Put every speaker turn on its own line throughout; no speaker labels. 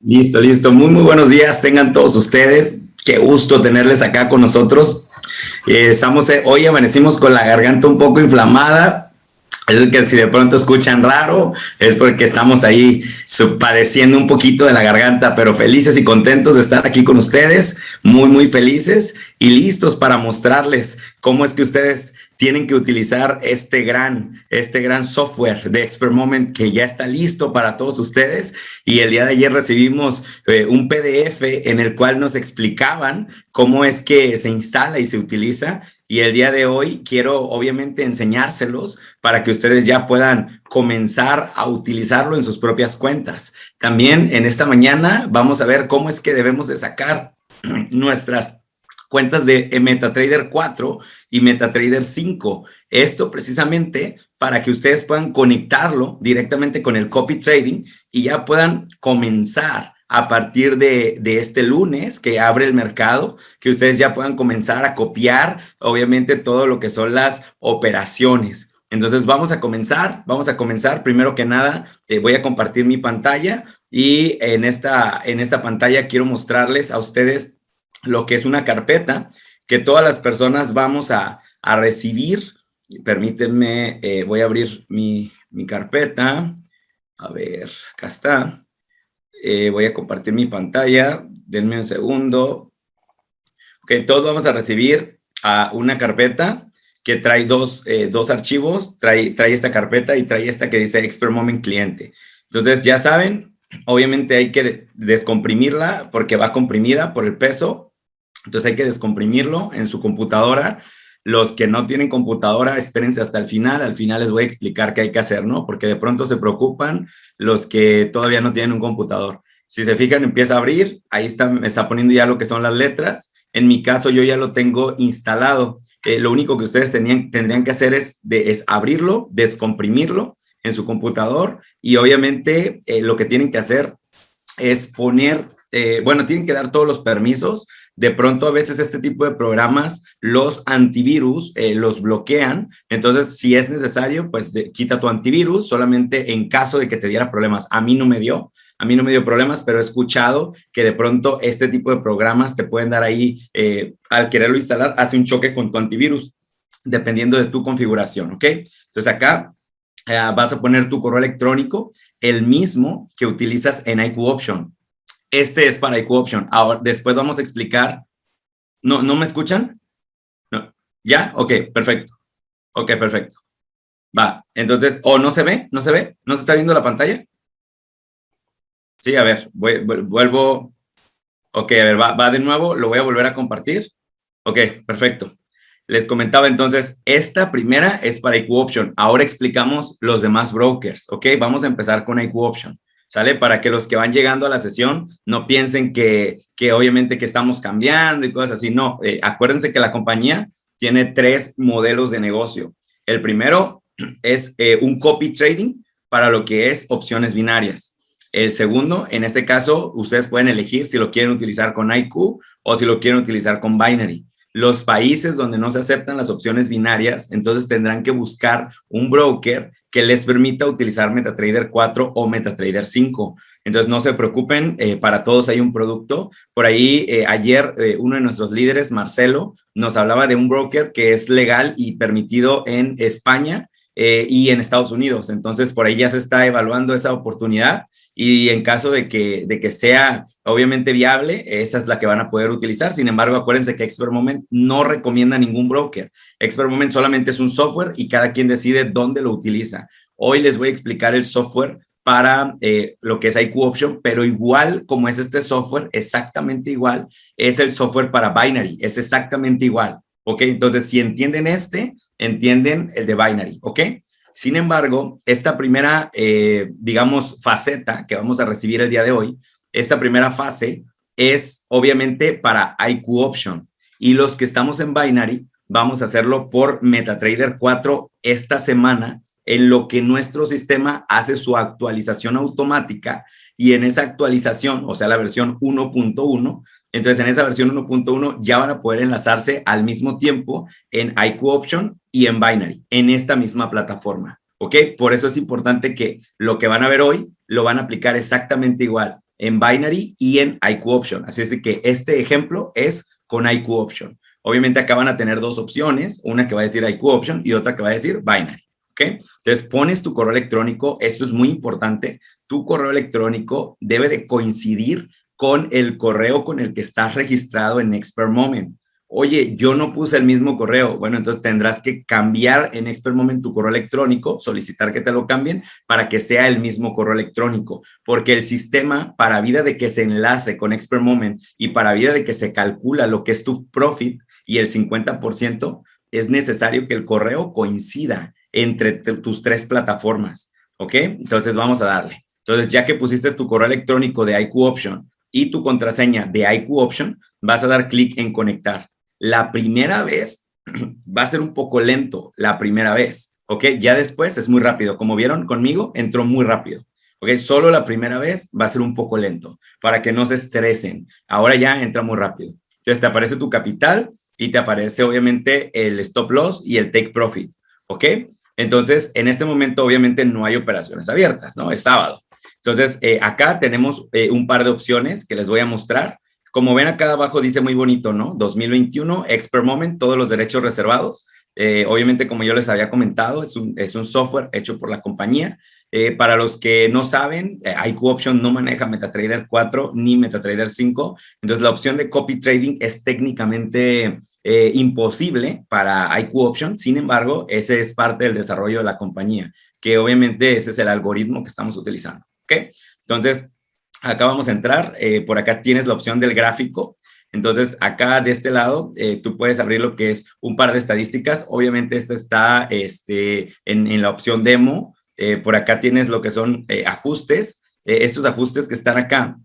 Listo, listo. Muy, muy buenos días. Tengan todos ustedes. Qué gusto tenerles acá con nosotros. Eh, estamos, eh, hoy amanecimos con la garganta un poco inflamada, es que si de pronto escuchan raro, es porque estamos ahí padeciendo un poquito de la garganta, pero felices y contentos de estar aquí con ustedes, muy, muy felices y listos para mostrarles cómo es que ustedes tienen que utilizar este gran, este gran software de Expert Moment que ya está listo para todos ustedes. Y el día de ayer recibimos eh, un PDF en el cual nos explicaban cómo es que se instala y se utiliza y el día de hoy quiero obviamente enseñárselos para que ustedes ya puedan comenzar a utilizarlo en sus propias cuentas. También en esta mañana vamos a ver cómo es que debemos de sacar nuestras cuentas de MetaTrader 4 y MetaTrader 5. Esto precisamente para que ustedes puedan conectarlo directamente con el copy trading y ya puedan comenzar a partir de, este lunes que abre el mercado, que ustedes ya puedan comenzar a copiar, obviamente, todo lo que son las operaciones. Entonces, vamos a comenzar, vamos a comenzar. Primero que nada, eh, voy a compartir mi pantalla y en esta, en esta pantalla quiero mostrarles a ustedes lo que es una carpeta que todas las personas vamos a, recibir. Permítanme, eh, voy a abrir mi, mi carpeta. A ver, acá está. Eh, voy a compartir mi pantalla. Denme un segundo. Ok, todos vamos a recibir a una carpeta que trae dos, eh, dos archivos. Trae, trae esta carpeta y trae esta que dice Expert Moment Cliente. Entonces, ya saben, obviamente hay que descomprimirla porque va comprimida por el peso. Entonces hay que descomprimirlo en su computadora. Los que no tienen computadora, espérense hasta el final. Al final les voy a explicar qué hay que hacer, ¿no? Porque de pronto se preocupan los que todavía no tienen un computador. Si se fijan, empieza a abrir. Ahí está, me está poniendo ya lo que son las letras. En mi caso, yo ya lo tengo instalado. Eh, lo único que ustedes tendrían que hacer es, de, abrirlo, descomprimirlo en su computador y obviamente eh, lo que tienen que hacer es poner, eh, bueno, tienen que dar todos los permisos de pronto a veces este tipo de programas, los antivirus eh, los bloquean. Entonces, si es necesario, pues quita tu antivirus solamente en caso de que te diera problemas. A mí no me dio, a mí no me dio problemas, pero he escuchado que de pronto este tipo de programas te pueden dar ahí, eh, al quererlo instalar, hace un choque con tu antivirus, dependiendo de tu configuración, ¿ok? Entonces acá eh, vas a poner tu correo electrónico, el mismo que utilizas en IQ Option. Este es para IQ Option. Ahora, después vamos a explicar. ¿No, ¿no me escuchan? No. ¿Ya? Ok, perfecto. Ok, perfecto. Va, entonces, ¿o no se ve? ¿No se ve? ¿No se está viendo la pantalla? Sí, a ver, vuelvo. Ok, a ver, va, va de nuevo, lo voy a volver a compartir. Ok, perfecto. Les comentaba entonces, esta primera es para IQ Option. Ahora explicamos los demás brokers, ¿ok? Vamos a empezar con IQ Option. ¿Sale? Para que los que van llegando a la sesión no piensen que, que obviamente que estamos cambiando y cosas así. No, eh, acuérdense que la compañía tiene tres modelos de negocio. El primero es eh, un copy trading para lo que es opciones binarias. El segundo, en este caso, ustedes pueden elegir si lo quieren utilizar con IQ o si lo quieren utilizar con binary los países donde no se aceptan las opciones binarias, entonces tendrán que buscar un broker que les permita utilizar MetaTrader 4 o MetaTrader 5. Entonces, no se preocupen, eh, para todos hay un producto. Por ahí, eh, ayer, eh, uno de nuestros líderes, Marcelo, nos hablaba de un broker que es legal y permitido en España y en Estados Unidos. Entonces, por ahí ya se está evaluando esa oportunidad y en caso de que, de que sea obviamente viable, esa es la que van a poder utilizar. Sin embargo, acuérdense que Expert Moment no recomienda ningún broker. Expert Moment solamente es un software y cada quien decide dónde lo utiliza. Hoy les voy a explicar el software para eh, lo que es IQ Option, pero igual como es este software, exactamente igual, es el software para Binary, es exactamente igual, ¿ok? Entonces, si entienden este, entienden el de Binary, ¿ok? Sin embargo, esta primera, eh, digamos, faceta que vamos a recibir el día de hoy, esta primera fase es obviamente para IQ Option. Y los que estamos en Binary vamos a hacerlo por MetaTrader 4 esta semana en lo que nuestro sistema hace su actualización automática. Y en esa actualización, o sea, la versión 1.1, entonces en esa versión 1.1 ya van a poder enlazarse al mismo tiempo en IQ Option y en Binary, en esta misma plataforma. ¿Ok? Por eso es importante que lo que van a ver hoy lo van a aplicar exactamente igual. en binary y en IQ option. Así es que este ejemplo es con IQ option. Obviamente acá van a tener dos opciones, una que va a decir IQ option y otra que va a decir binary. ¿ok? Entonces pones tu correo electrónico, esto es muy importante, tu correo electrónico debe de coincidir con el correo con el que estás registrado en Expert Moment oye, yo no puse el mismo correo. Bueno, entonces tendrás que cambiar en Expert Moment tu correo electrónico, solicitar que te lo cambien para que sea el mismo correo electrónico, porque el sistema para vida de que se enlace con Expert Moment y para vida de que se calcula lo que es tu profit y el 50%, es necesario que el correo coincida entre tus tres plataformas. ¿Ok? Entonces vamos a darle. Entonces, ya que pusiste tu correo electrónico de IQ Option y tu contraseña de IQ Option, vas a dar clic en conectar. La primera vez va a ser un poco lento, la primera vez, ¿ok? Ya después es muy rápido. Como vieron conmigo, entró muy rápido. ¿ok? Solo la primera vez va a ser un poco lento para que no se estresen. Ahora ya entra muy rápido. Entonces te aparece tu capital y te aparece obviamente el stop loss y el take profit, ¿ok? Entonces, en este momento obviamente no hay operaciones abiertas, ¿no? Es sábado. Entonces, eh, acá tenemos eh, un par de opciones que les voy a mostrar. Como ven acá abajo dice muy bonito, ¿no? 2021, Expert Moment, todos los derechos reservados. Eh, obviamente, como yo les había comentado, es un, es un software hecho por la compañía. Eh, para los que no saben, eh, IQ Option no maneja MetaTrader 4 ni MetaTrader 5. Entonces, la opción de copy trading es técnicamente imposible para IQ Option. Sin embargo, ese es parte del desarrollo de la compañía, que obviamente ese es el algoritmo que estamos utilizando. ¿Ok? Entonces, acá vamos a entrar, eh, por acá tienes la opción del gráfico, entonces acá de este lado eh, tú puedes abrir lo que es un par de estadísticas, obviamente esta está este, en, la opción demo, eh, por acá tienes lo que son ajustes, estos ajustes que están acá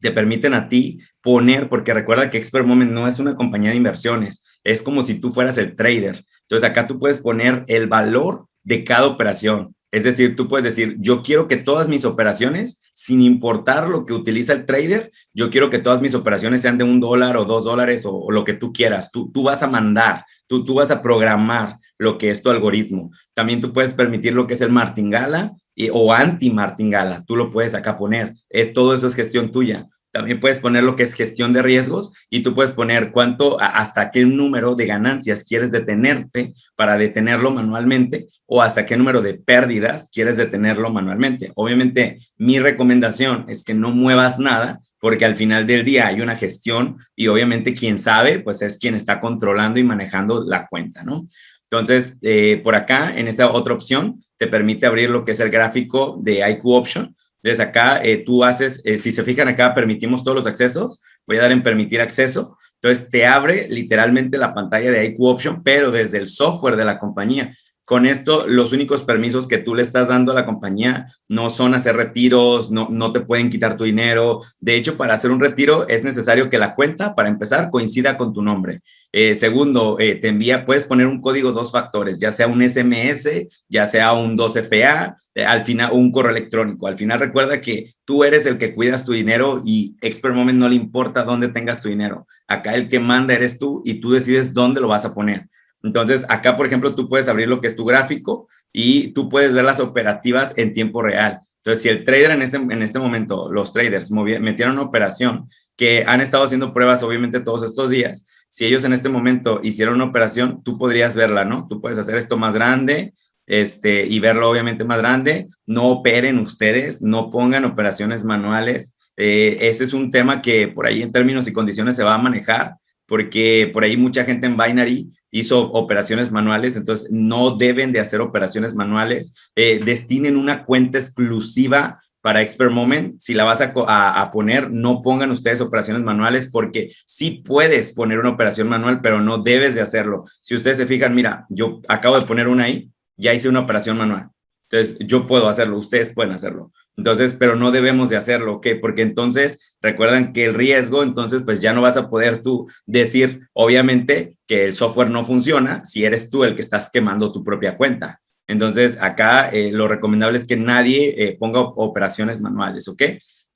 te permiten a ti poner, porque recuerda que Expert Moment no es una compañía de inversiones, es como si tú fueras el trader. Entonces acá tú puedes poner el valor de cada operación. Es decir, tú puedes decir, yo quiero que todas mis operaciones, sin importar lo que utiliza el trader, yo quiero que todas mis operaciones sean de un dólar o dos dólares o, lo que tú quieras. Tú, tú vas a mandar, tú, tú vas a programar lo que es tu algoritmo. También tú puedes permitir lo que es el martingala y, o anti-martingala. Tú lo puedes acá poner. Es, todo eso es gestión tuya. También puedes poner lo que es gestión de riesgos y tú puedes poner cuánto, hasta qué número de ganancias quieres detenerte para detenerlo manualmente o hasta qué número de pérdidas quieres detenerlo manualmente. Obviamente, mi recomendación es que no muevas nada porque al final del día hay una gestión y obviamente quien sabe, pues es quien está controlando y manejando la cuenta, ¿no? Entonces, eh, por acá, en esta otra opción, te permite abrir lo que es el gráfico de IQ Option entonces acá eh, tú haces, eh, si se fijan acá, permitimos todos los accesos. Voy a dar en permitir acceso. Entonces te abre literalmente la pantalla de IQ Option, pero desde el software de la compañía. Con esto, los únicos permisos que tú le estás dando a la compañía no son hacer retiros, no, no te pueden quitar tu dinero. De hecho, para hacer un retiro es necesario que la cuenta, para empezar, coincida con tu nombre. Eh, segundo, eh, te envía, puedes poner un código dos factores, ya sea un SMS, ya sea un 2FA, eh, al final un correo electrónico. Al final recuerda que tú eres el que cuidas tu dinero y Expert Moment no le importa dónde tengas tu dinero. Acá el que manda eres tú y tú decides dónde lo vas a poner. Entonces, acá, por ejemplo, tú puedes abrir lo que es tu gráfico y tú puedes ver las operativas en tiempo real. Entonces, si el trader en este, en este momento, los traders metieron una operación que han estado haciendo pruebas, obviamente, todos estos días, si ellos en este momento hicieron una operación, tú podrías verla, ¿no? Tú puedes hacer esto más grande este, y verlo obviamente más grande. No operen ustedes, no pongan operaciones manuales. Eh, ese es un tema que por ahí en términos y condiciones se va a manejar porque por ahí mucha gente en Binary hizo operaciones manuales, entonces no deben de hacer operaciones manuales. Eh, destinen una cuenta exclusiva para Expert Moment. Si la vas a, poner, no pongan ustedes operaciones manuales porque sí puedes poner una operación manual, pero no debes de hacerlo. Si ustedes se fijan, mira, yo acabo de poner una ahí, ya hice una operación manual. Entonces, yo puedo hacerlo, ustedes pueden hacerlo. Entonces, pero no debemos de hacerlo, ¿ok? Porque entonces, recuerdan que el riesgo, entonces, pues ya no vas a poder tú decir, obviamente, que el software no funciona si eres tú el que estás quemando tu propia cuenta. Entonces, acá eh, lo recomendable es que nadie eh, ponga operaciones manuales, ¿ok?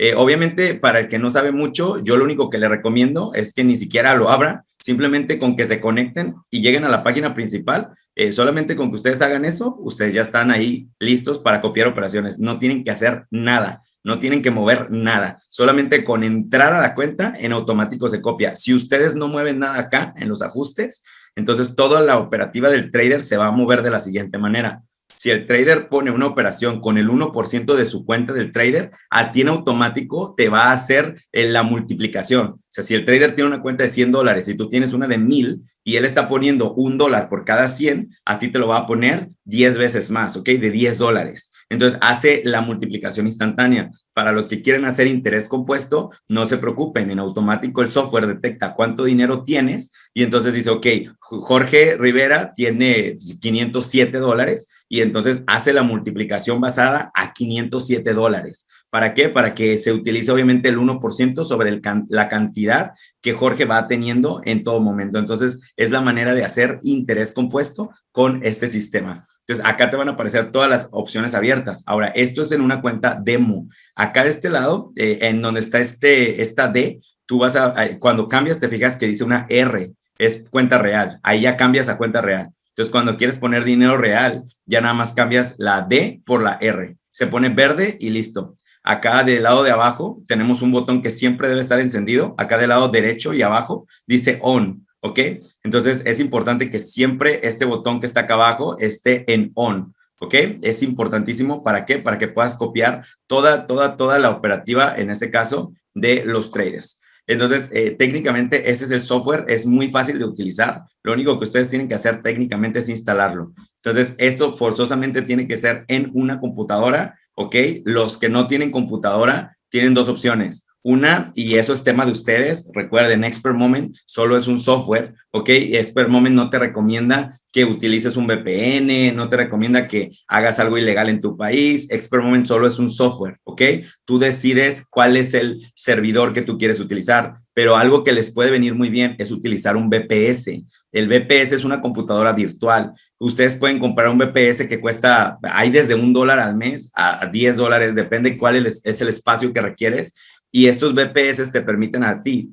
Eh, obviamente, para el que no sabe mucho, yo lo único que le recomiendo es que ni siquiera lo abra, simplemente con que se conecten y lleguen a la página principal. Eh, solamente con que ustedes hagan eso, ustedes ya están ahí listos para copiar operaciones. No tienen que hacer nada. no tienen que mover nada. Solamente con entrar a la cuenta, en automático se copia. Si ustedes no mueven nada acá en los ajustes, entonces toda la operativa del trader se va a mover de la siguiente manera. Si el trader pone una operación con el 1% de su cuenta del trader, a ti en automático te va a hacer eh, la multiplicación. O sea, si el trader tiene una cuenta de 100 dólares y tú tienes una de 1000 y él está poniendo un dólar por cada 100, a ti te lo va a poner 10 veces más, ¿ok? De 10 dólares. Entonces hace la multiplicación instantánea. Para los que quieren hacer interés compuesto, no se preocupen, en automático el software detecta cuánto dinero tienes y entonces dice, ok, Jorge Rivera tiene 507 dólares y entonces hace la multiplicación basada a 507 dólares. ¿Para qué? Para que se utilice obviamente el 1% sobre la cantidad que Jorge va teniendo en todo momento. Entonces, es la manera de hacer interés compuesto con este sistema. Entonces, acá te van a aparecer todas las opciones abiertas. Ahora, esto es en una cuenta demo. Acá de este lado, eh, en donde está este, esta D, tú vas a, cuando cambias, te fijas que dice una R, es cuenta real. Ahí ya cambias a cuenta real. Entonces, cuando quieres poner dinero real, ya nada más cambias la D por la R. Se pone verde y listo. Acá del lado de abajo tenemos un botón que siempre debe estar encendido. Acá del lado derecho y abajo dice on, ¿ok? Entonces es importante que siempre este botón que está acá abajo esté en on, ¿ok? Es importantísimo. ¿Para qué? Para que puedas copiar toda, toda, toda la operativa, en este caso, de los traders. Entonces, eh, técnicamente ese es el software, es muy fácil de utilizar. Lo único que ustedes tienen que hacer técnicamente es instalarlo. Entonces, esto forzosamente tiene que ser en una computadora ¿ok? Los que no tienen computadora tienen dos opciones. Una, y eso es tema de ustedes, recuerden, Expert Moment solo es un software, ¿ok? Expert Moment no te recomienda que utilices un VPN, no te recomienda que hagas algo ilegal en tu país. Expert Moment solo es un software, ¿ok? Tú decides cuál es el servidor que tú quieres utilizar, pero algo que les puede venir muy bien es utilizar un VPS. El VPS es una computadora virtual. Ustedes pueden comprar un VPS que cuesta, hay desde un dólar al mes a 10 dólares, depende cuál es el espacio que requieres. Y estos VPS te permiten a ti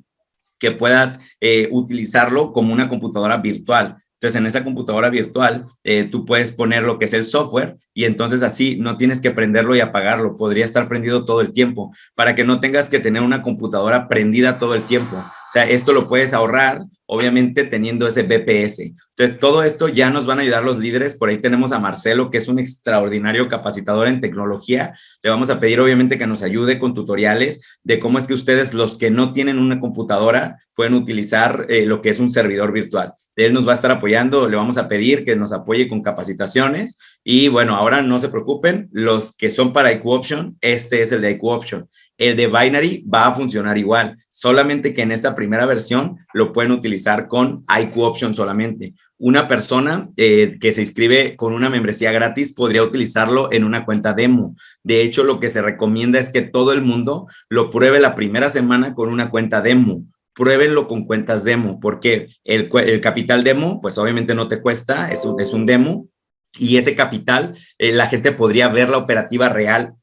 que puedas eh, utilizarlo como una computadora virtual. Entonces, en esa computadora virtual, eh, tú puedes poner lo que es el software y entonces así no tienes que prenderlo y apagarlo. Podría estar prendido todo el tiempo para que no tengas que tener una computadora prendida todo el tiempo. O sea, esto lo puedes ahorrar, obviamente, teniendo ese BPS. Entonces, todo esto ya nos van a ayudar los líderes. Por ahí tenemos a Marcelo, que es un extraordinario capacitador en tecnología. Le vamos a pedir, obviamente, que nos ayude con tutoriales de cómo es que ustedes, los que no tienen una computadora, pueden utilizar eh, lo que es un servidor virtual. Él nos va a estar apoyando, le vamos a pedir que nos apoye con capacitaciones. Y bueno, ahora no se preocupen, los que son para IQ Option, este es el de IQ Option. El de Binary va a funcionar igual, solamente que en esta primera versión lo pueden utilizar con IQ Option solamente. Una persona eh, que se inscribe con una membresía gratis podría utilizarlo en una cuenta demo. De hecho, lo que se recomienda es que todo el mundo lo pruebe la primera semana con una cuenta demo pruébenlo con cuentas demo, porque el, capital demo, pues obviamente no te cuesta, es un, es un demo, y ese capital, eh, la gente podría ver la operativa real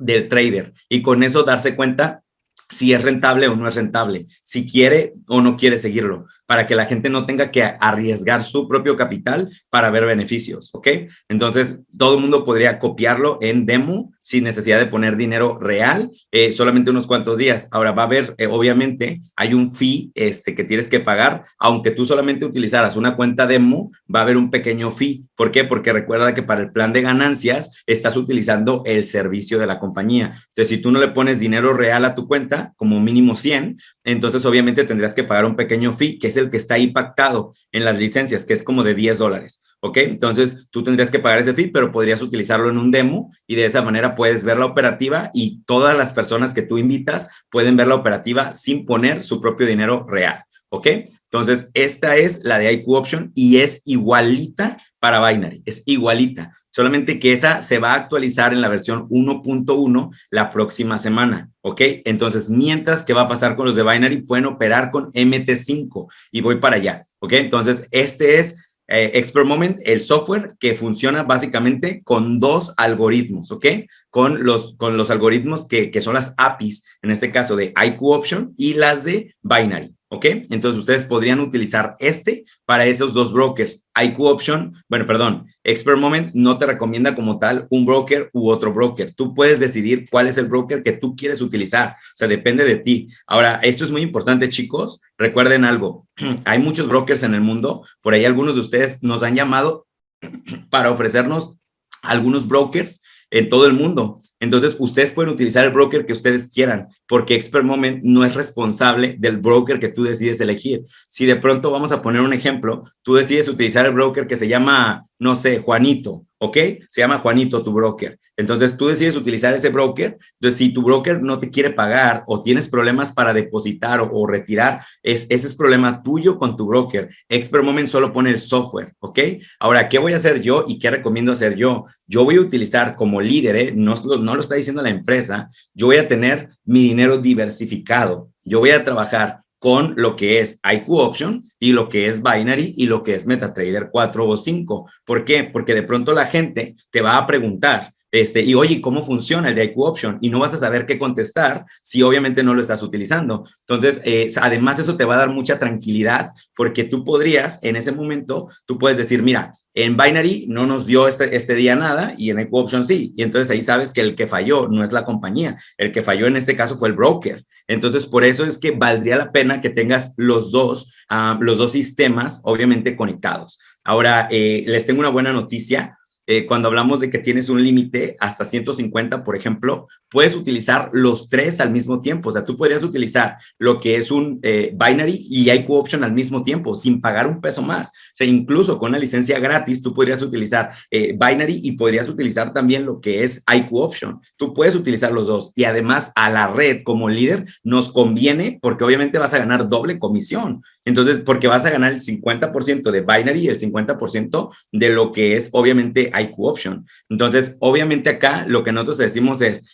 del trader y con eso darse cuenta si es rentable o no es rentable, si quiere o no quiere seguirlo, para que la gente no tenga que arriesgar su propio capital para ver beneficios, ¿ok? Entonces, todo el mundo podría copiarlo en demo sin necesidad de poner dinero real, eh, solamente unos cuantos días. Ahora va a haber, eh, obviamente, hay un fee este, que tienes que pagar, aunque tú solamente utilizaras una cuenta demo, va a haber un pequeño fee. ¿Por qué? Porque recuerda que para el plan de ganancias estás utilizando el servicio de la compañía. Entonces, si tú no le pones dinero real a tu cuenta, como mínimo 100, entonces obviamente tendrías que pagar un pequeño fee, que es que está ahí pactado en las licencias, que es como de 10 dólares. ¿ok? Entonces tú tendrías que pagar ese fee, pero podrías utilizarlo en un demo y de esa manera puedes ver la operativa y todas las personas que tú invitas pueden ver la operativa sin poner su propio dinero real, ¿ok? Entonces esta es la de IQ Option y es igualita para Binary, es igualita, solamente que esa se va a actualizar en la versión 1.1 la próxima semana, ¿ok? Entonces, mientras que va a pasar con los de Binary, pueden operar con MT5 y voy para allá, ¿ok? Entonces, este es eh, Expert Moment, el software que funciona básicamente con dos algoritmos, ¿ok? Con los, con los algoritmos que, que son las APIs, en este caso de IQ Option y las de Binary. ¿Ok? Entonces ustedes podrían utilizar este para esos dos brokers. IQ Option, bueno, perdón, Expert Moment no te recomienda como tal un broker u otro broker. Tú puedes decidir cuál es el broker que tú quieres utilizar. O sea, depende de ti. Ahora, esto es muy importante, chicos. Recuerden algo. Hay muchos brokers en el mundo. Por ahí algunos de ustedes nos han llamado para ofrecernos algunos brokers en todo el mundo. Entonces, ustedes pueden utilizar el broker que ustedes quieran, porque Expert Moment no es responsable del broker que tú decides elegir. Si de pronto vamos a poner un ejemplo, tú decides utilizar el broker que se llama, no sé, Juanito, ¿ok? Se llama Juanito tu broker. Entonces, tú decides utilizar ese broker. Entonces, si tu broker no te quiere pagar o tienes problemas para depositar o, retirar, es, ese es problema tuyo con tu broker. Expert Moment solo pone el software, ¿ok? Ahora, ¿qué voy a hacer yo y qué recomiendo hacer yo? Yo voy a utilizar como líder, ¿eh? no, no lo está diciendo la empresa, yo voy a tener mi dinero diversificado. Yo voy a trabajar con lo que es IQ Option y lo que es Binary y lo que es MetaTrader 4 o 5. ¿Por qué? Porque de pronto la gente te va a preguntar, este, y oye, ¿cómo funciona el de IQ Option? Y no vas a saber qué contestar si obviamente no lo estás utilizando. Entonces, eh, además eso te va a dar mucha tranquilidad porque tú podrías, en ese momento, tú puedes decir, mira, en Binary no nos dio este, este día nada y en IQ Option sí. Y entonces ahí sabes que el que falló no es la compañía. El que falló en este caso fue el broker. Entonces, por eso es que valdría la pena que tengas los dos, ah, los dos sistemas, obviamente, conectados. Ahora, eh, les tengo una buena noticia eh, cuando hablamos de que tienes un límite hasta 150, por ejemplo, puedes utilizar los tres al mismo tiempo. O sea, tú podrías utilizar lo que es un eh, binary y IQ option al mismo tiempo, sin pagar un peso más. O sea, incluso con la licencia gratis, tú podrías utilizar eh, binary y podrías utilizar también lo que es IQ option. Tú puedes utilizar los dos. Y además a la red como líder nos conviene porque obviamente vas a ganar doble comisión. Entonces, porque vas a ganar el 50% de binary y el 50% de lo que es obviamente IQ option. Entonces, obviamente acá lo que nosotros decimos es,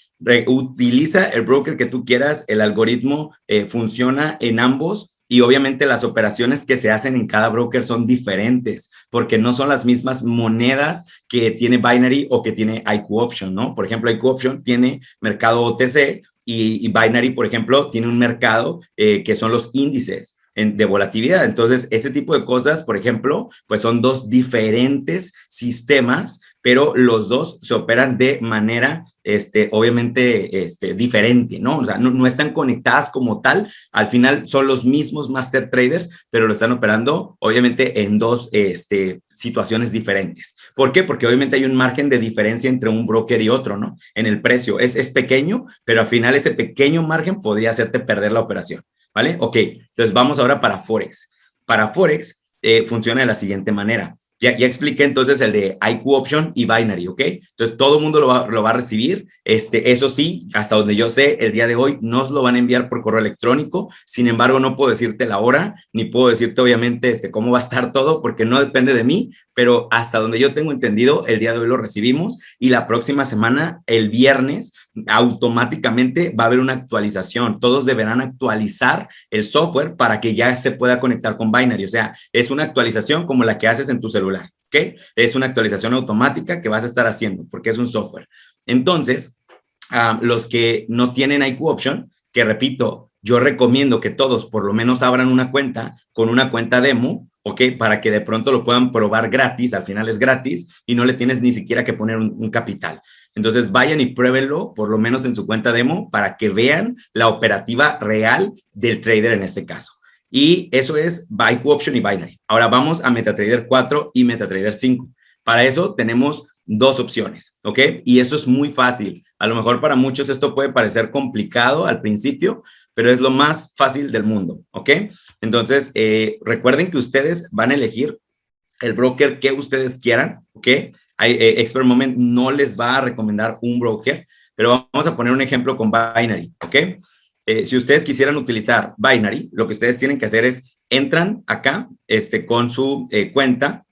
utiliza el broker que tú quieras, el algoritmo eh, funciona en ambos y obviamente las operaciones que se hacen en cada broker son diferentes porque no son las mismas monedas que tiene Binary o que tiene IQ Option, ¿no? Por ejemplo, IQ Option tiene mercado OTC y, Binary, por ejemplo, tiene un mercado eh, que son los índices de volatilidad. Entonces, ese tipo de cosas, por ejemplo, pues son dos diferentes sistemas, pero los dos se operan de manera, este, obviamente, este, diferente, ¿no? O sea, no, están conectadas como tal. Al final son los mismos master traders, pero lo están operando, obviamente, en dos este, situaciones diferentes. ¿Por qué? Porque obviamente hay un margen de diferencia entre un broker y otro, ¿no? En el precio. Es, es pequeño, pero al final ese pequeño margen podría hacerte perder la operación. ¿Vale? Ok, entonces vamos ahora para Forex. Para Forex eh, funciona de la siguiente manera. Ya, ya, expliqué entonces el de IQ Option y Binary, ¿ok? Entonces todo el mundo lo va, lo va, a recibir. Este, eso sí, hasta donde yo sé, el día de hoy nos lo van a enviar por correo electrónico. Sin embargo, no puedo decirte la hora, ni puedo decirte obviamente este, cómo va a estar todo, porque no depende de mí, pero hasta donde yo tengo entendido, el día de hoy lo recibimos y la próxima semana, el viernes, automáticamente va a haber una actualización. Todos deberán actualizar el software para que ya se pueda conectar con Binary. O sea, es una actualización como la que haces en tu celular, ¿ok? Es una actualización automática que vas a estar haciendo porque es un software. Entonces, los que no tienen IQ Option, que repito, yo recomiendo que todos por lo menos abran una cuenta con una cuenta demo ¿ok? Para que de pronto lo puedan probar gratis, al final es gratis y no le tienes ni siquiera que poner un, capital. Entonces vayan y pruébenlo, por lo menos en su cuenta demo, para que vean la operativa real del trader en este caso. Y eso es Buy Option y Binary. Ahora vamos a MetaTrader 4 y MetaTrader 5. Para eso tenemos dos opciones, ¿ok? Y eso es muy fácil. A lo mejor para muchos esto puede parecer complicado al principio, pero es lo más fácil del mundo, ¿ok? Entonces, eh, recuerden que ustedes van a elegir el broker que ustedes quieran, ¿ok? Eh, Expert Moment no les va a recomendar un broker, pero vamos a poner un ejemplo con Binary, ¿ok? Eh, si ustedes quisieran utilizar Binary, lo que ustedes tienen que hacer es, entran acá este, con su cuenta,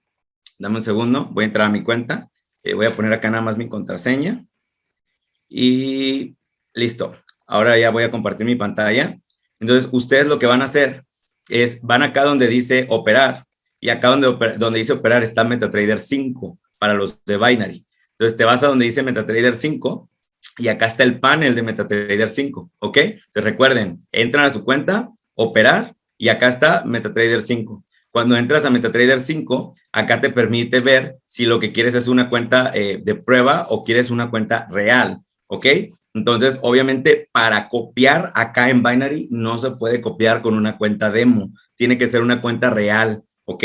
dame un segundo, voy a entrar a mi cuenta, voy a poner acá nada más mi contraseña y listo. Ahora ya voy a compartir mi pantalla. Entonces, ustedes lo que van a hacer es, van acá donde dice operar, y acá donde, donde dice operar está MetaTrader 5 para los de Binary. Entonces, te vas a donde dice MetaTrader 5 y acá está el panel de MetaTrader 5, ¿ok? Entonces, recuerden, entran a su cuenta, operar, y acá está MetaTrader 5. Cuando entras a MetaTrader 5, acá te permite ver si lo que quieres es una cuenta eh, de prueba o quieres una cuenta real, ¿ok? Entonces, obviamente, para copiar acá en Binary no se puede copiar con una cuenta demo. Tiene que ser una cuenta real, ¿ok?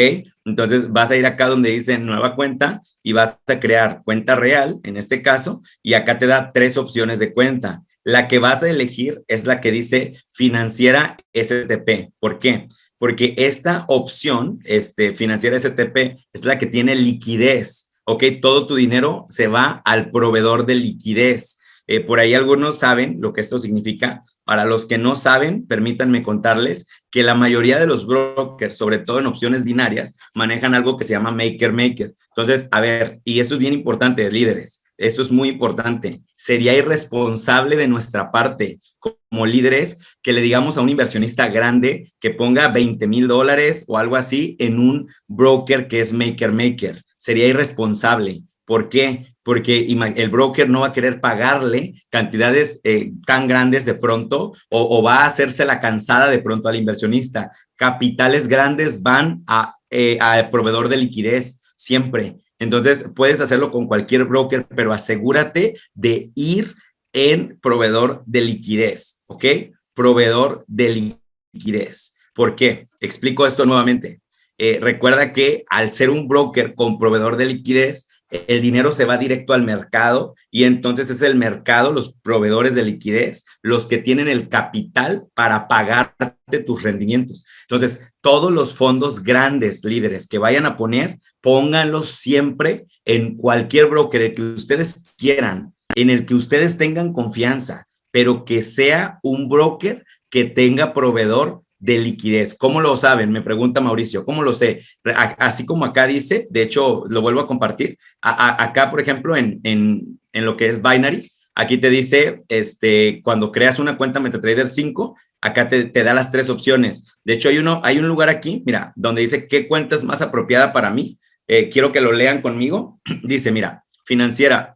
Entonces, vas a ir acá donde dice nueva cuenta y vas a crear cuenta real, en este caso, y acá te da tres opciones de cuenta. La que vas a elegir es la que dice financiera STP. ¿Por qué? Porque esta opción, este, financiera STP, es la que tiene liquidez. ¿Ok? Todo tu dinero se va al proveedor de liquidez. Eh, por ahí algunos saben lo que esto significa. Para los que no saben, permítanme contarles que la mayoría de los brokers, sobre todo en opciones binarias, manejan algo que se llama maker maker. Entonces, a ver, y esto es bien importante, líderes, esto es muy importante. Sería irresponsable de nuestra parte como líderes que le digamos a un inversionista grande que ponga 20 mil dólares o algo así en un broker que es maker maker. Sería irresponsable. ¿Por qué? Porque el broker no va a querer pagarle cantidades eh, tan grandes de pronto o, va a hacerse la cansada de pronto al inversionista. Capitales grandes van eh, al proveedor de liquidez siempre. Entonces, puedes hacerlo con cualquier broker, pero asegúrate de ir en proveedor de liquidez, ¿ok? Proveedor de liquidez. ¿Por qué? Explico esto nuevamente. Eh, recuerda que al ser un broker con proveedor de liquidez, el dinero se va directo al mercado y entonces es el mercado, los proveedores de liquidez, los que tienen el capital para pagarte tus rendimientos. Entonces, todos los fondos grandes, líderes que vayan a poner, pónganlos siempre en cualquier broker que ustedes quieran, en el que ustedes tengan confianza, pero que sea un broker que tenga proveedor de liquidez. ¿Cómo lo saben? Me pregunta Mauricio. ¿Cómo lo sé? Así como acá dice, de hecho, lo vuelvo a compartir. acá, por ejemplo, en, en, en, lo que es Binary, aquí te dice, este, cuando creas una cuenta MetaTrader 5, acá te, te, da las tres opciones. De hecho, hay, uno, hay un lugar aquí, mira, donde dice qué cuenta es más apropiada para mí. Eh, quiero que lo lean conmigo. dice, mira, financiera,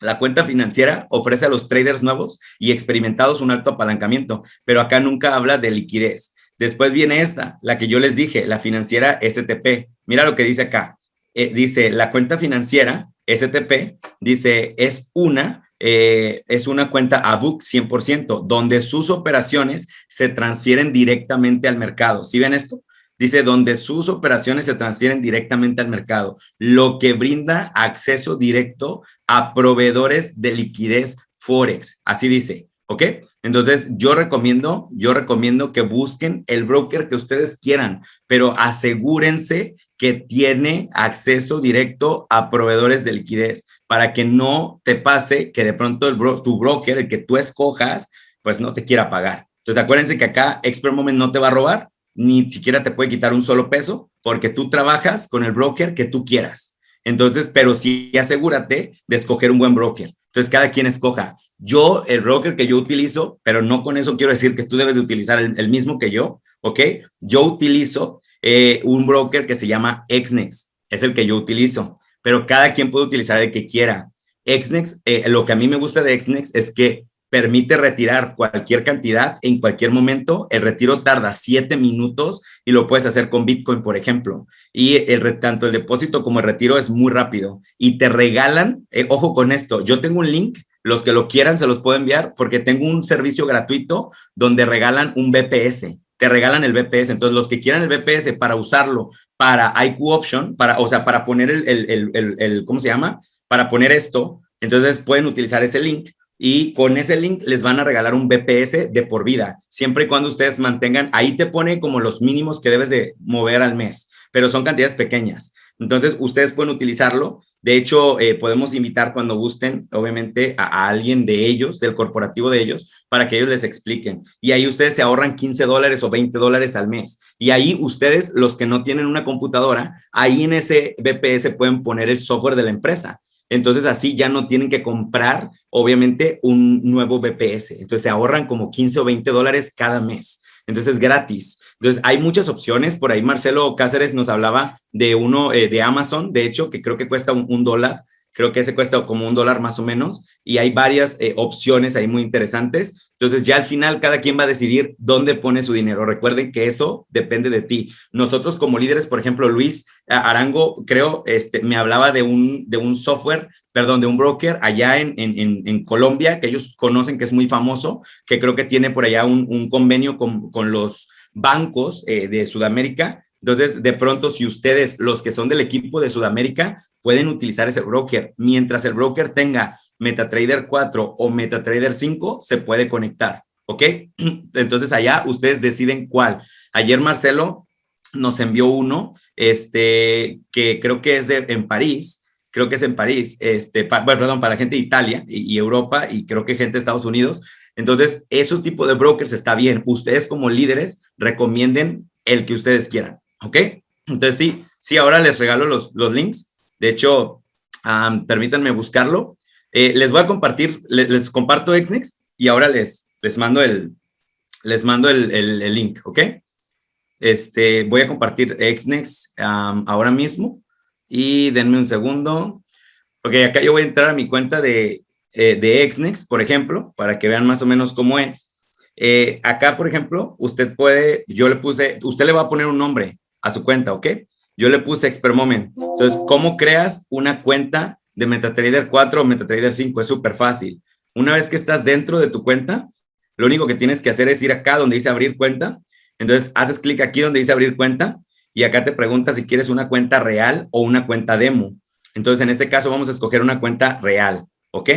la cuenta financiera ofrece a los traders nuevos y experimentados un alto apalancamiento, pero acá nunca habla de liquidez. Después viene esta, la que yo les dije, la financiera STP. Mira lo que dice acá. Eh, dice, la cuenta financiera STP, dice, es una, eh, es una cuenta ABUC 100%, donde sus operaciones se transfieren directamente al mercado. ¿Sí ven esto? Dice, donde sus operaciones se transfieren directamente al mercado, lo que brinda acceso directo a proveedores de liquidez Forex. Así dice. ¿Ok? Entonces, yo recomiendo, yo recomiendo que busquen el broker que ustedes quieran, pero asegúrense que tiene acceso directo a proveedores de liquidez para que no te pase que de pronto el tu broker, el que tú escojas, pues no te quiera pagar. Entonces, acuérdense que acá Expert Moment no te va a robar, ni siquiera te puede quitar un solo peso, porque tú trabajas con el broker que tú quieras. Entonces, pero sí asegúrate de escoger un buen broker. Entonces, cada quien escoja. Yo, el broker que yo utilizo, pero no con eso quiero decir que tú debes de utilizar el, mismo que yo, ¿ok? Yo utilizo eh, un broker que se llama Exnex, es el que yo utilizo, pero cada quien puede utilizar el que quiera. Exnex, eh, lo que a mí me gusta de Exnex es que permite retirar cualquier cantidad en cualquier momento. El retiro tarda siete minutos y lo puedes hacer con Bitcoin, por ejemplo. Y el, tanto el depósito como el retiro es muy rápido. Y te regalan, eh, ojo con esto, yo tengo un link los que lo quieran se los puedo enviar porque tengo un servicio gratuito donde regalan un BPS. Te regalan el BPS. Entonces, los que quieran el BPS para usarlo para IQ Option, para, o sea, para poner el, el, el, el, ¿cómo se llama? Para poner esto, entonces pueden utilizar ese link y con ese link les van a regalar un BPS de por vida, siempre y cuando ustedes mantengan, ahí te pone como los mínimos que debes de mover al mes, pero son cantidades pequeñas. Entonces, ustedes pueden utilizarlo. De hecho, eh, podemos invitar cuando gusten, obviamente, a, alguien de ellos, del corporativo de ellos, para que ellos les expliquen. Y ahí ustedes se ahorran 15 dólares o 20 dólares al mes. Y ahí ustedes, los que no tienen una computadora, ahí en ese BPS pueden poner el software de la empresa. Entonces, así ya no tienen que comprar, obviamente, un nuevo BPS. Entonces, se ahorran como 15 o 20 dólares cada mes. Entonces, es gratis. Entonces, hay muchas opciones. Por ahí Marcelo Cáceres nos hablaba de uno eh, de Amazon, de hecho, que creo que cuesta un, dólar. Creo que ese cuesta como un dólar más o menos, y hay varias eh, opciones ahí muy interesantes. Entonces ya al final cada quien va a decidir dónde pone su dinero. Recuerden que eso depende de ti. Nosotros como líderes, por ejemplo, Luis Arango, creo, este, me hablaba de un, de un software perdón, de un broker allá en, en, en, Colombia, que ellos conocen que es muy famoso, que creo que tiene por allá un, un convenio con, con, los bancos eh, de Sudamérica. Entonces, de pronto, si ustedes, los que son del equipo de Sudamérica, pueden utilizar ese broker, mientras el broker tenga MetaTrader 4 o MetaTrader 5, se puede conectar, ¿ok? Entonces, allá ustedes deciden cuál. Ayer Marcelo nos envió uno, este, que creo que es en París, creo que es en París, este, bueno, perdón, para gente de Italia y, Europa y creo que gente de Estados Unidos. Entonces, esos tipos de brokers está bien. Ustedes como líderes recomienden el que ustedes quieran, ¿ok? Entonces, sí, sí, ahora les regalo los, los links. De hecho, permítanme buscarlo. Eh, les voy a compartir, les, comparto Exnex y ahora les, les mando el, les mando el, el, link, ¿ok? Este, voy a compartir Exnex ahora mismo y denme un segundo. porque acá yo voy a entrar a mi cuenta de, eh, de Xnex, por ejemplo, para que vean más o menos cómo es. Eh, acá, por ejemplo, usted puede, yo le puse, usted le va a poner un nombre a su cuenta, ¿ok? Yo le puse Expert Moment. Entonces, ¿cómo creas una cuenta de MetaTrader 4 o MetaTrader 5? Es súper fácil. Una vez que estás dentro de tu cuenta, lo único que tienes que hacer es ir acá donde dice abrir cuenta. Entonces, haces clic aquí donde dice abrir cuenta y acá te pregunta si quieres una cuenta real o una cuenta demo. Entonces, en este caso vamos a escoger una cuenta real, ¿ok?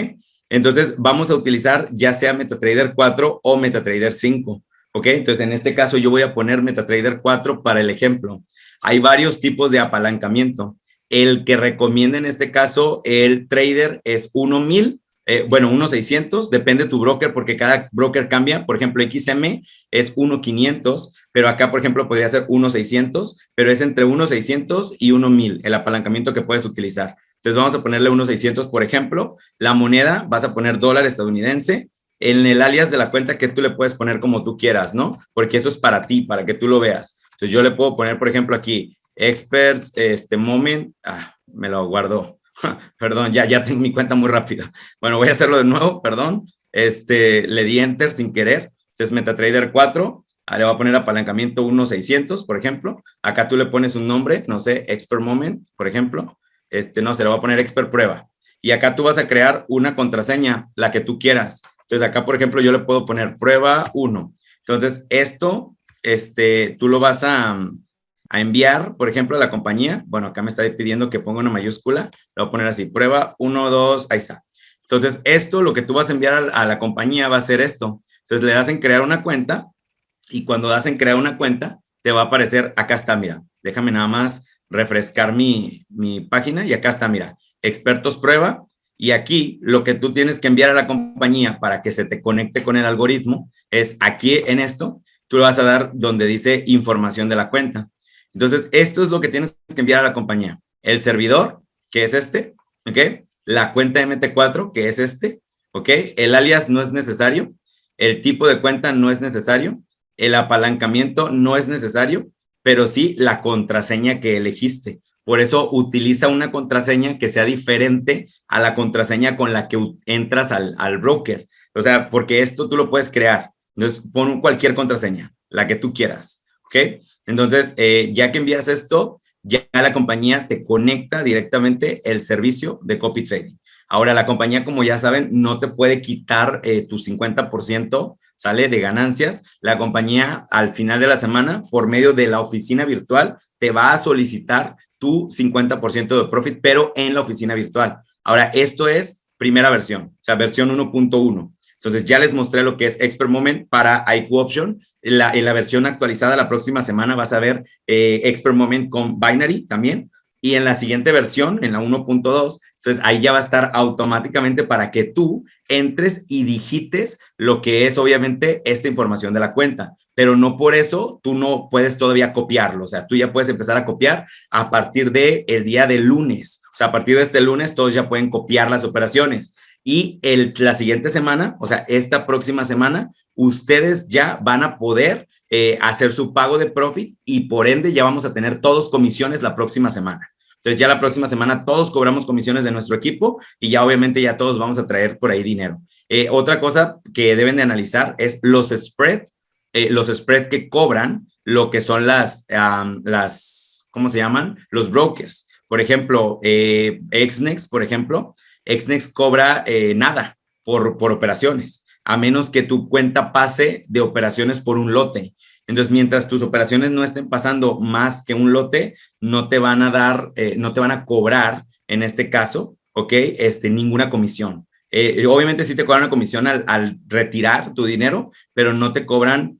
Entonces, vamos a utilizar ya sea MetaTrader 4 o MetaTrader 5, ¿ok? Entonces, en este caso yo voy a poner MetaTrader 4 para el ejemplo. Hay varios tipos de apalancamiento. El que recomienda en este caso el trader es 1000 eh, bueno, 1.600, depende de tu broker porque cada broker cambia. Por ejemplo, XM es 1.500, pero acá, por ejemplo, podría ser 1.600, pero es entre 1.600 y 1.000 el apalancamiento que puedes utilizar. Entonces vamos a ponerle 1.600, por ejemplo. La moneda vas a poner dólar estadounidense. En el alias de la cuenta que tú le puedes poner como tú quieras, ¿no? Porque eso es para ti, para que tú lo veas. Entonces yo le puedo poner, por ejemplo, aquí, experts, este moment, ah, me lo guardo perdón, ya, ya tengo mi cuenta muy rápida. Bueno, voy a hacerlo de nuevo, perdón. Este, le di enter sin querer. Entonces, MetaTrader 4, le voy a poner apalancamiento 1600, por ejemplo. Acá tú le pones un nombre, no sé, Expert Moment, por ejemplo. Este, no, se le va a poner Expert Prueba. Y acá tú vas a crear una contraseña, la que tú quieras. Entonces, acá, por ejemplo, yo le puedo poner prueba 1. Entonces, esto, este, tú lo vas a, a enviar, por ejemplo, a la compañía. Bueno, acá me está pidiendo que ponga una mayúscula. Le voy a poner así, prueba 1, 2, ahí está. Entonces, esto, lo que tú vas a enviar a, la compañía va a ser esto. Entonces, le das en crear una cuenta y cuando das en crear una cuenta, te va a aparecer, acá está, mira, déjame nada más refrescar mi, mi página y acá está, mira, expertos prueba. Y aquí lo que tú tienes que enviar a la compañía para que se te conecte con el algoritmo es aquí en esto, tú le vas a dar donde dice información de la cuenta. Entonces, esto es lo que tienes que enviar a la compañía. El servidor, que es este, ¿ok? La cuenta MT4, que es este, ¿ok? El alias no es necesario. El tipo de cuenta no es necesario. El apalancamiento no es necesario, pero sí la contraseña que elegiste. Por eso utiliza una contraseña que sea diferente a la contraseña con la que entras al, al broker. O sea, porque esto tú lo puedes crear. Entonces, pon cualquier contraseña, la que tú quieras, ¿ok? Entonces, eh, ya que envías esto, ya la compañía te conecta directamente el servicio de copy trading. Ahora, la compañía, como ya saben, no te puede quitar eh, tu 50%, sale de ganancias. La compañía al final de la semana, por medio de la oficina virtual, te va a solicitar tu 50% de profit, pero en la oficina virtual. Ahora, esto es primera versión, o sea, versión 1.1. Entonces, ya les mostré lo que es Expert Moment para IQ Option en la, versión actualizada la próxima semana vas a ver eh, Expert Moment con Binary también. Y en la siguiente versión, en la 1.2, entonces ahí ya va a estar automáticamente para que tú entres y digites lo que es obviamente esta información de la cuenta. Pero no por eso tú no puedes todavía copiarlo. O sea, tú ya puedes empezar a copiar a partir del el día de lunes. O sea, a partir de este lunes todos ya pueden copiar las operaciones. Y el, la siguiente semana, o sea, esta próxima semana, ustedes ya van a poder eh, hacer su pago de profit y por ende ya vamos a tener todos comisiones la próxima semana. Entonces ya la próxima semana todos cobramos comisiones de nuestro equipo y ya obviamente ya todos vamos a traer por ahí dinero. Eh, otra cosa que deben de analizar es los spread, eh, los spread que cobran lo que son las, las, ¿cómo se llaman? Los brokers. Por ejemplo, eh, Xnex, por ejemplo, Xnex cobra eh, nada por, por operaciones, a menos que tu cuenta pase de operaciones por un lote. Entonces, mientras tus operaciones no estén pasando más que un lote, no te van a dar, eh, no te van a cobrar, en este caso, ¿ok? Este, ninguna comisión. Eh, obviamente sí te cobran una comisión al, retirar tu dinero, pero no te cobran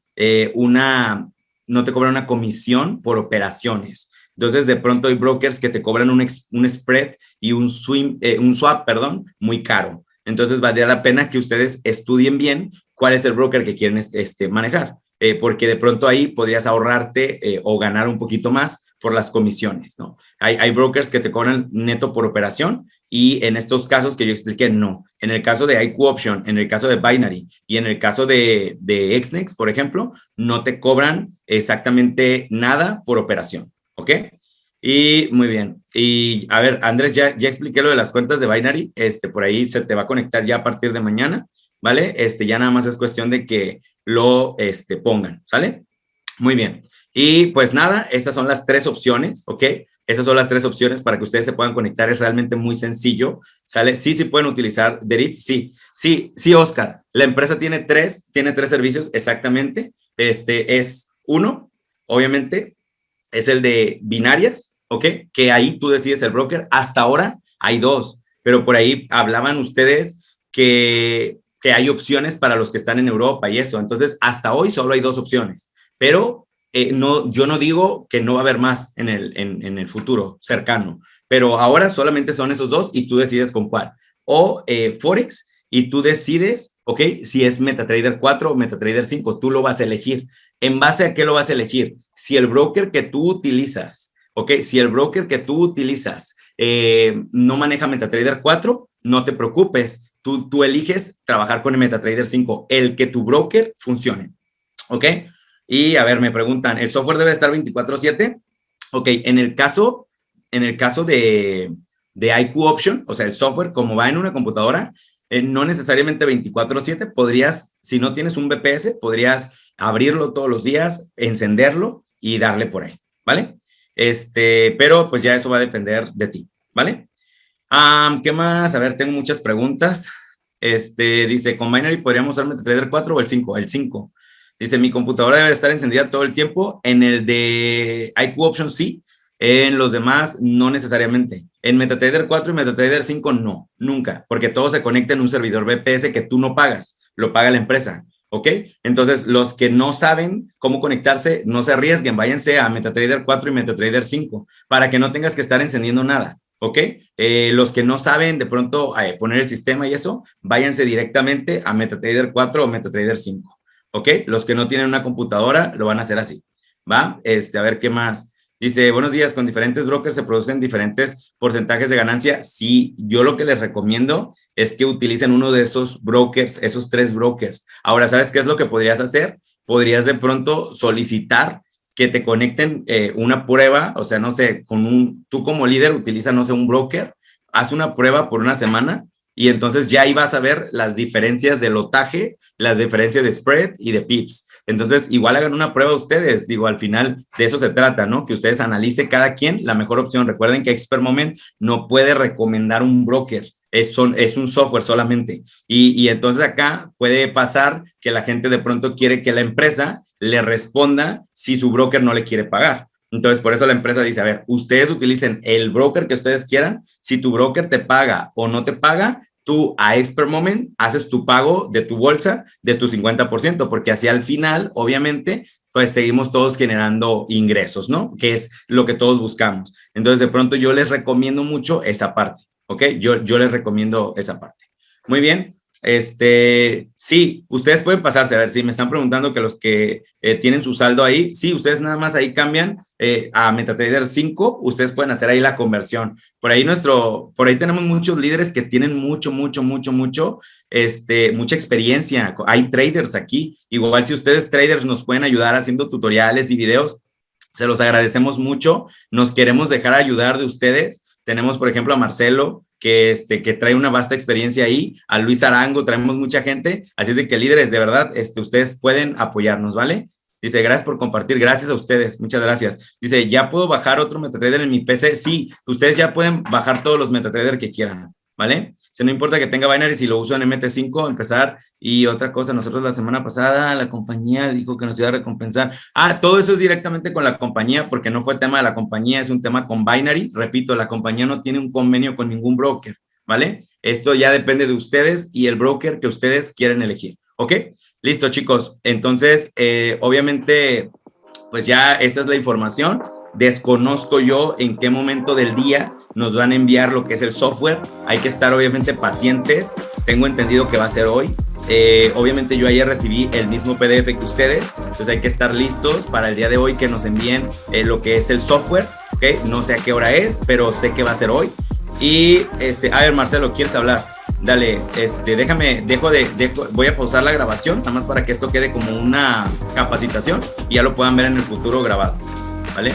una, no te cobran una comisión por operaciones. Entonces, de pronto hay brokers que te cobran un, spread y eh, un swap, perdón, muy caro. Entonces, valdría la pena que ustedes estudien bien cuál es el broker que quieren este, manejar, eh, porque de pronto ahí podrías ahorrarte eh, o ganar un poquito más por las comisiones, ¿no? Hay, hay brokers que te cobran neto por operación y en estos casos que yo expliqué, no. En el caso de IQ Option, en el caso de Binary y en el caso de, de Xnex, por ejemplo, no te cobran exactamente nada por operación. ¿Ok? Y muy bien. Y a ver, Andrés, ya, ya expliqué lo de las cuentas de Binary. Este, por ahí se te va a conectar ya a partir de mañana, ¿vale? Este, ya nada más es cuestión de que lo este, pongan, ¿sale? Muy bien. Y pues nada, esas son las tres opciones, ¿ok? Esas son las tres opciones para que ustedes se puedan conectar. Es realmente muy sencillo, ¿sale? Sí, sí pueden utilizar Deriv, sí. Sí, sí, Oscar. La empresa tiene tres, tiene tres servicios, exactamente. Este es uno, obviamente, es el de binarias, ¿ok? Que ahí tú decides el broker. Hasta ahora hay dos, pero por ahí hablaban ustedes que, que hay opciones para los que están en Europa y eso. Entonces, hasta hoy solo hay dos opciones, pero eh, no, yo no digo que no va a haber más en el, en, el futuro cercano, pero ahora solamente son esos dos y tú decides con cuál. O eh, Forex y tú decides, ¿ok? Si es MetaTrader 4 o MetaTrader 5, tú lo vas a elegir. ¿En base a qué lo vas a elegir? Si el broker que tú utilizas, ¿ok? Si el broker que tú utilizas eh, no maneja MetaTrader 4, no te preocupes. Tú, tú eliges trabajar con el MetaTrader 5, el que tu broker funcione, ¿ok? Y a ver, me preguntan, ¿el software debe estar 24/7? Ok, en el caso, en el caso de, de IQ Option, o sea, el software, como va en una computadora, eh, no necesariamente 24/7, podrías, si no tienes un BPS, podrías abrirlo todos los días, encenderlo y darle por ahí, ¿vale? Este, pero pues ya eso va a depender de ti, ¿vale? ¿Qué más? A ver, tengo muchas preguntas. Este, dice, con Binary podríamos usar MetaTrader 4 o el 5? El 5. Dice, mi computadora debe estar encendida todo el tiempo. En el de IQ Option sí, en los demás no necesariamente. En MetaTrader 4 y MetaTrader 5 no, nunca, porque todo se conecta en un servidor VPS que tú no pagas, lo paga la empresa. ¿Ok? Entonces, los que no saben cómo conectarse, no se arriesguen, váyanse a MetaTrader 4 y MetaTrader 5 para que no tengas que estar encendiendo nada, ¿ok? Eh, los que no saben de pronto eh, poner el sistema y eso, váyanse directamente a MetaTrader 4 o MetaTrader 5, ¿ok? Los que no tienen una computadora lo van a hacer así, ¿va? Este, a ver qué más. Dice, buenos días, con diferentes brokers se producen diferentes porcentajes de ganancia. Sí, yo lo que les recomiendo es que utilicen uno de esos brokers, esos tres brokers. Ahora, ¿sabes qué es lo que podrías hacer? Podrías de pronto solicitar que te conecten eh, una prueba, o sea, no sé, con un, tú como líder utiliza, no sé, un broker, haz una prueba por una semana y entonces ya ahí vas a ver las diferencias de lotaje, las diferencias de spread y de pips. Entonces, igual hagan una prueba ustedes, digo, al final de eso se trata, ¿no? Que ustedes analicen cada quien la mejor opción. Recuerden que Expert Moment no puede recomendar un broker, es, son, es un software solamente. Y, y entonces acá puede pasar que la gente de pronto quiere que la empresa le responda si su broker no le quiere pagar. Entonces, por eso la empresa dice, a ver, ustedes utilicen el broker que ustedes quieran. Si tu broker te paga o no te paga, tú a Expert Moment haces tu pago de tu bolsa de tu 50%, porque así al final, obviamente, pues seguimos todos generando ingresos, ¿no? Que es lo que todos buscamos. Entonces, de pronto yo les recomiendo mucho esa parte, ¿ok? Yo, yo les recomiendo esa parte. Muy bien. Este, sí, ustedes pueden pasarse, a ver, si me están preguntando que los que eh, tienen su saldo ahí, sí, ustedes nada más ahí cambian eh, a MetaTrader 5, ustedes pueden hacer ahí la conversión. Por ahí nuestro, por ahí tenemos muchos líderes que tienen mucho, mucho, mucho, mucho, este, mucha experiencia. Hay traders aquí, igual si ustedes traders nos pueden ayudar haciendo tutoriales y videos, Se los agradecemos mucho. Nos queremos dejar ayudar de ustedes. Tenemos, por ejemplo, a Marcelo, que, este, que trae una vasta experiencia ahí, a Luis Arango, traemos mucha gente. Así es que líderes, de verdad, este, ustedes pueden apoyarnos, ¿vale? Dice, gracias por compartir, gracias a ustedes, muchas gracias. Dice, ¿ya puedo bajar otro MetaTrader en mi PC? Sí, ustedes ya pueden bajar todos los MetaTrader que quieran. ¿Vale? Si no importa que tenga binary, si lo uso en MT5, empezar. Y otra cosa, nosotros la semana pasada la compañía dijo que nos iba a recompensar. Ah, todo eso es directamente con la compañía porque no fue tema de la compañía, es un tema con binary. Repito, la compañía no tiene un convenio con ningún broker, ¿vale? Esto ya depende de ustedes y el broker que ustedes quieren elegir, ¿ok? Listo, chicos. Entonces, eh, obviamente, pues ya esa es la información. Desconozco yo en qué momento del día nos van a enviar lo que es el software. Hay que estar obviamente pacientes. Tengo entendido que va a ser hoy. Eh, obviamente yo ayer recibí el mismo PDF que ustedes, entonces hay que estar listos para el día de hoy que nos envíen eh, lo que es el software. ¿okay? No sé a qué hora es, pero sé que va a ser hoy. Y, este, a ver, Marcelo, ¿quieres hablar? Dale, este, déjame, dejo de, dejo, voy a pausar la grabación, nada más para que esto quede como una capacitación y ya lo puedan ver en el futuro grabado. ¿Vale?